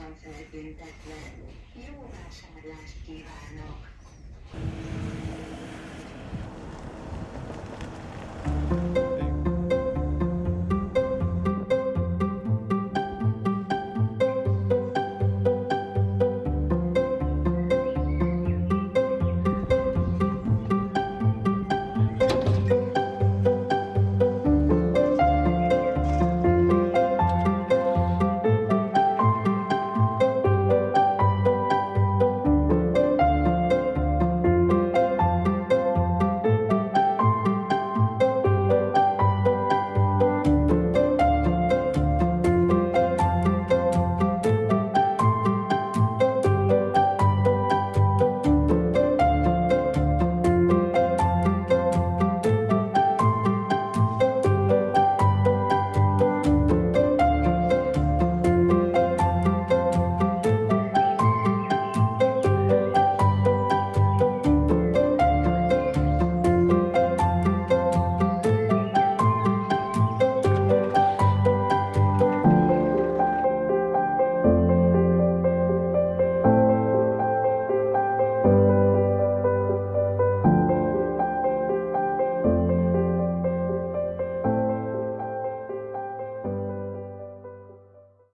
van feltüntetve. Jó vásárlást kívánok!